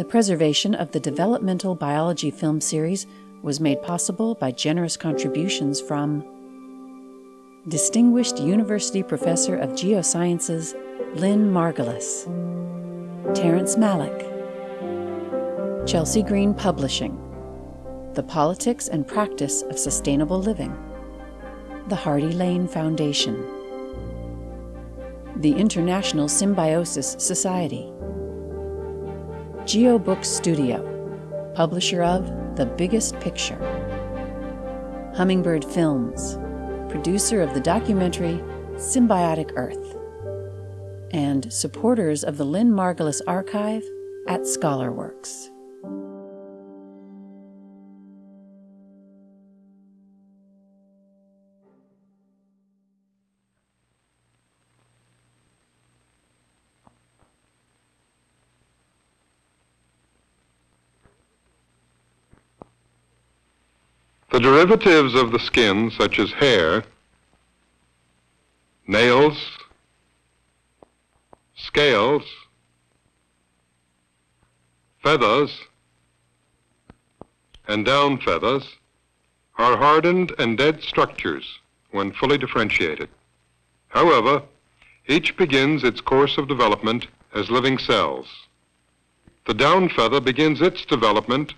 The preservation of the developmental biology film series was made possible by generous contributions from Distinguished University Professor of Geosciences Lynn Margulis, Terrence Malick, Chelsea Green Publishing, The Politics and Practice of Sustainable Living, the Hardy Lane Foundation, the International Symbiosis Society, GeoBook Studio, publisher of The Biggest Picture, Hummingbird Films, producer of the documentary Symbiotic Earth, and supporters of the Lynn Margulis Archive at ScholarWorks. The derivatives of the skin, such as hair, nails, scales, feathers, and down feathers, are hardened and dead structures when fully differentiated. However, each begins its course of development as living cells. The down feather begins its development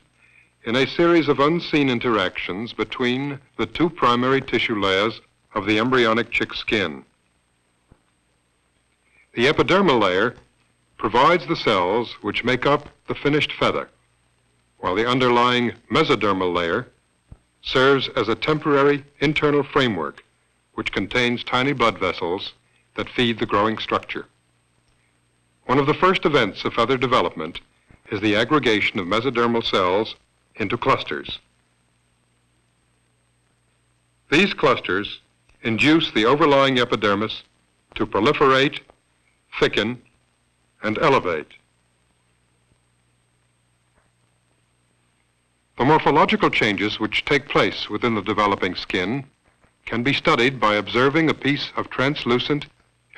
in a series of unseen interactions between the two primary tissue layers of the embryonic chick skin. The epidermal layer provides the cells which make up the finished feather, while the underlying mesodermal layer serves as a temporary internal framework which contains tiny blood vessels that feed the growing structure. One of the first events of feather development is the aggregation of mesodermal cells into clusters. These clusters induce the overlying epidermis to proliferate, thicken, and elevate. The morphological changes which take place within the developing skin can be studied by observing a piece of translucent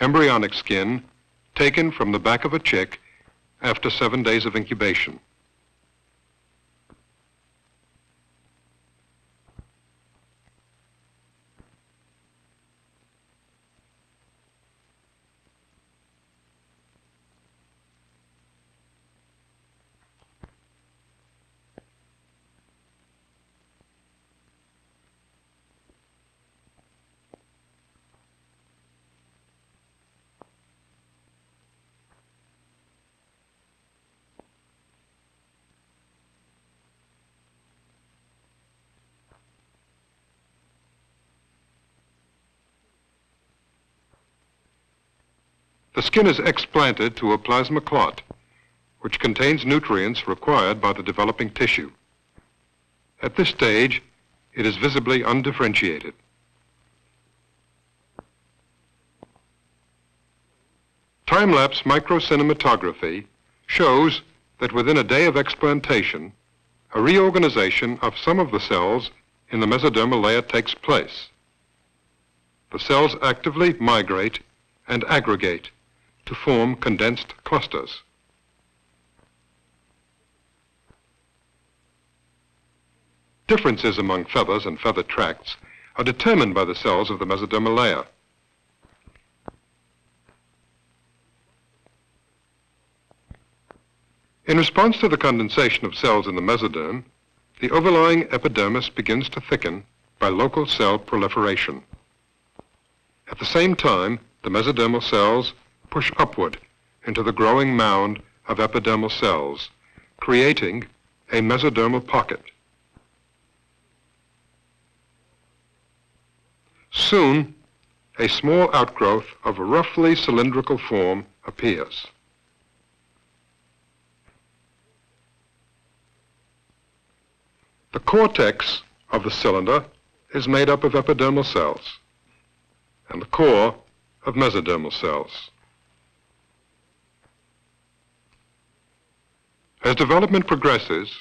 embryonic skin taken from the back of a chick after seven days of incubation. The skin is explanted to a plasma clot, which contains nutrients required by the developing tissue. At this stage, it is visibly undifferentiated. Time-lapse microcinematography shows that within a day of explantation, a reorganization of some of the cells in the mesodermal layer takes place. The cells actively migrate and aggregate to form condensed clusters. Differences among feathers and feather tracts are determined by the cells of the mesodermal layer. In response to the condensation of cells in the mesoderm, the overlying epidermis begins to thicken by local cell proliferation. At the same time, the mesodermal cells push upward into the growing mound of epidermal cells, creating a mesodermal pocket. Soon, a small outgrowth of a roughly cylindrical form appears. The cortex of the cylinder is made up of epidermal cells and the core of mesodermal cells. As development progresses,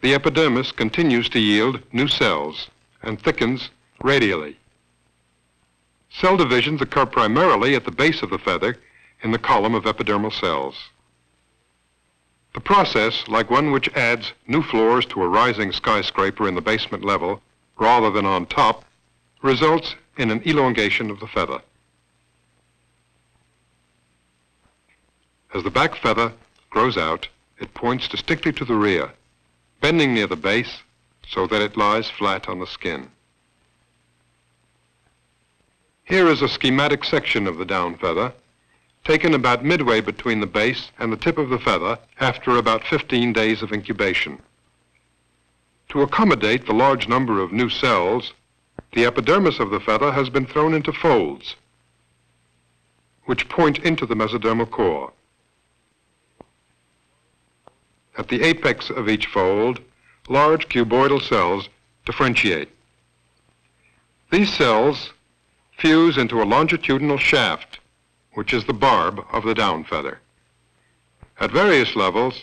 the epidermis continues to yield new cells and thickens radially. Cell divisions occur primarily at the base of the feather in the column of epidermal cells. The process, like one which adds new floors to a rising skyscraper in the basement level rather than on top, results in an elongation of the feather. As the back feather grows out, it points distinctly to the rear, bending near the base so that it lies flat on the skin. Here is a schematic section of the down feather, taken about midway between the base and the tip of the feather after about 15 days of incubation. To accommodate the large number of new cells, the epidermis of the feather has been thrown into folds, which point into the mesodermal core. At the apex of each fold, large cuboidal cells differentiate. These cells fuse into a longitudinal shaft, which is the barb of the down feather. At various levels,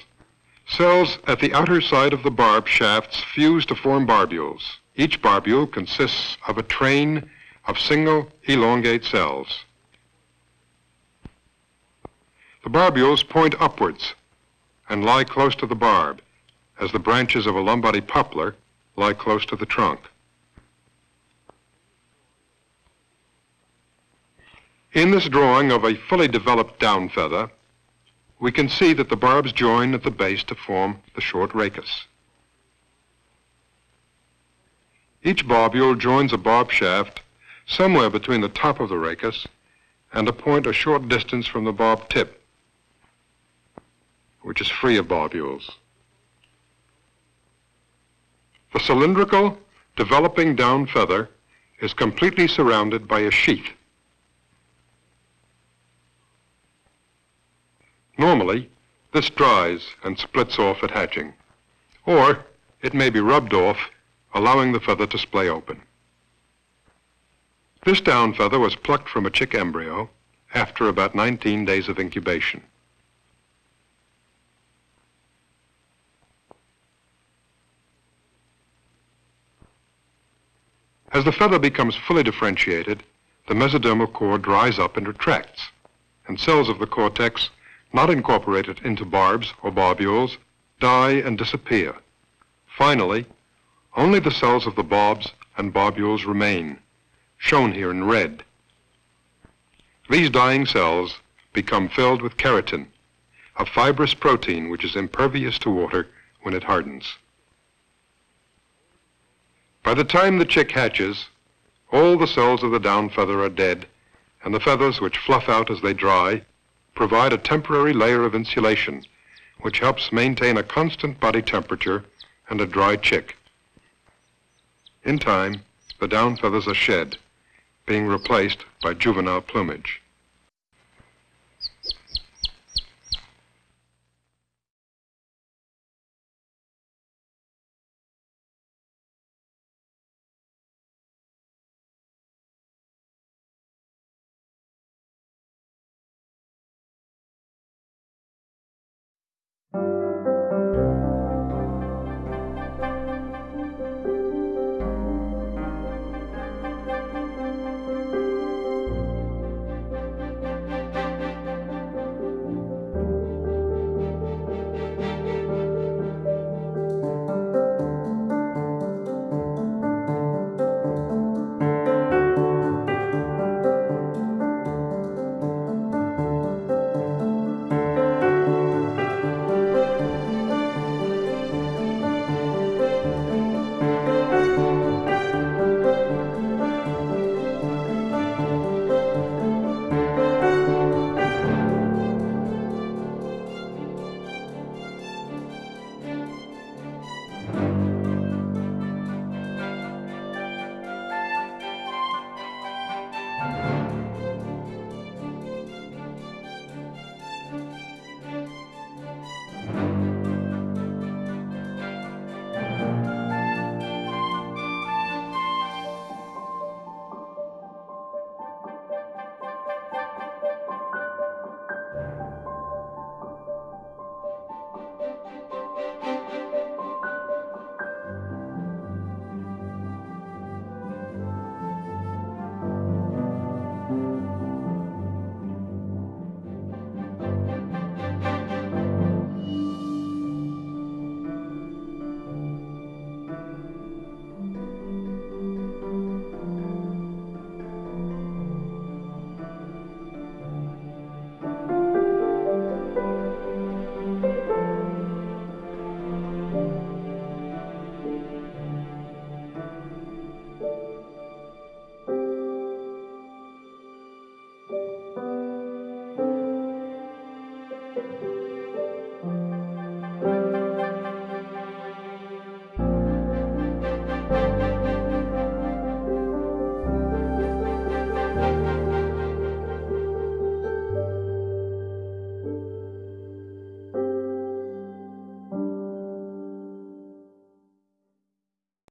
cells at the outer side of the barb shafts fuse to form barbules. Each barbule consists of a train of single elongate cells. The barbules point upwards and lie close to the barb, as the branches of a Lombardy poplar lie close to the trunk. In this drawing of a fully developed down feather, we can see that the barbs join at the base to form the short rachis. Each barbule joins a barb shaft somewhere between the top of the rachis and a point a short distance from the barb tip, which is free of barbules. The cylindrical, developing down feather is completely surrounded by a sheath. Normally, this dries and splits off at hatching, or it may be rubbed off, allowing the feather to splay open. This down feather was plucked from a chick embryo after about 19 days of incubation. As the feather becomes fully differentiated, the mesodermal core dries up and retracts, and cells of the cortex not incorporated into barbs or barbules, die and disappear. Finally, only the cells of the barbs and barbules remain, shown here in red. These dying cells become filled with keratin, a fibrous protein which is impervious to water when it hardens. By the time the chick hatches, all the cells of the down feather are dead, and the feathers which fluff out as they dry provide a temporary layer of insulation, which helps maintain a constant body temperature and a dry chick. In time, the down feathers are shed, being replaced by juvenile plumage.